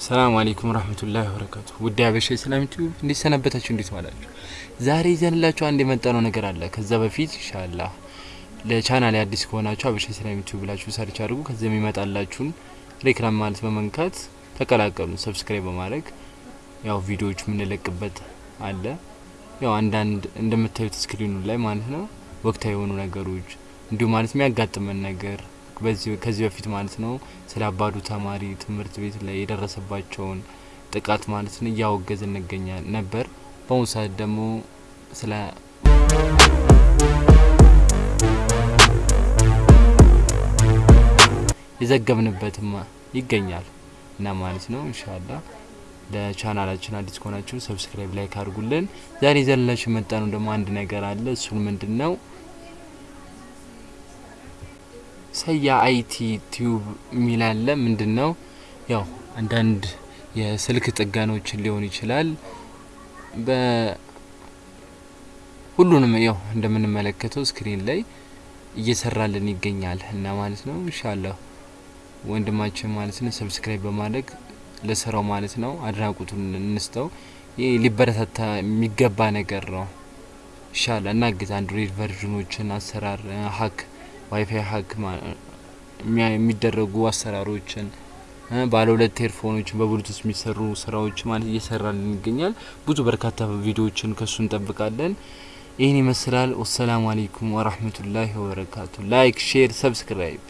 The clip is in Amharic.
سلام عليكم رحمة الله وبركاته። ውድ አበሻ ሰላም YouTube እንዴት ሰነበታችሁ? እንዴት ዋላችሁ? ዛሬ ይዘንላችሁ አንድ የመጣነው ነገር አለ። ከዛ በፊት ኢንሻአላህ ለቻናል አዲስ ከሆናችሁ አበሻ ሰላም YouTube ብላችሁ search አድርጉ። ከዛ የሚመጣላችሁን ሬክላም ማለት በመንካት ተቀላቀሉ። subscribe በማድረግ ያው ቪዲዮዎች የምንለቅበት አለ። ያው አንዳንድ እንደምታዩት screen ኑ ላይ ማለት ነው ወቅታዊ የሆኑ ነገሮች እንዲሁም ማለት የሚያጋጥመን ነገር ከዚህ በፊት ማለት ነው ስለ አባዱ ተማሪ ትምህርት ቤት ላይ የደረሰባቸውን ጥቃት ማለት ነው እያወገዝ እንገኛል ነበር። በአሁኑ ሰዓት ደግሞ ስለ የዘገብንበትም ይገኛል እና ማለት ነው ኢንሻአላህ ለቻናላችን አዲስ ከሆናችሁ subscribe like አድርጉልን። ዛሬ ይዘንላችሁ የመጣነው ደግሞ አንድ ነገር አለ። እሱን ምንድን ነው ሰያ IT Tube የሚል አለ። ምንድን ነው ያው አንዳንድ የስልክ ጥገናዎችን ሊሆን ይችላል። በሁሉንም ያው እንደምንመለከተው screen ላይ እየሰራልን ይገኛል እና ማለት ነው ኢንሻአላህ ወንድማችን ማለት ነው subscribe በማድረግ ለስራው ማለት ነው አድናቆቱን እንስጠው። ይህ ሊበረታታ የሚገባ ነገር ነው። ኢንሻአላህ እናግዝ። Android version ኖችን አሰራር hack WiFi hack የሚደረጉ አሰራሮችን ባለ ሁለት earphone ኖችን በ Bluetooth የሚሰሩ ስራዎች ማለት እየሰራልን ይገኛል። ብዙ በርካታ ቪዲዮዎችን ከሱ እንጠብቃለን። ይህን ይመስላል። والسلام عليكم ورحمة الله وبركاته። like፣ share፣ subscribe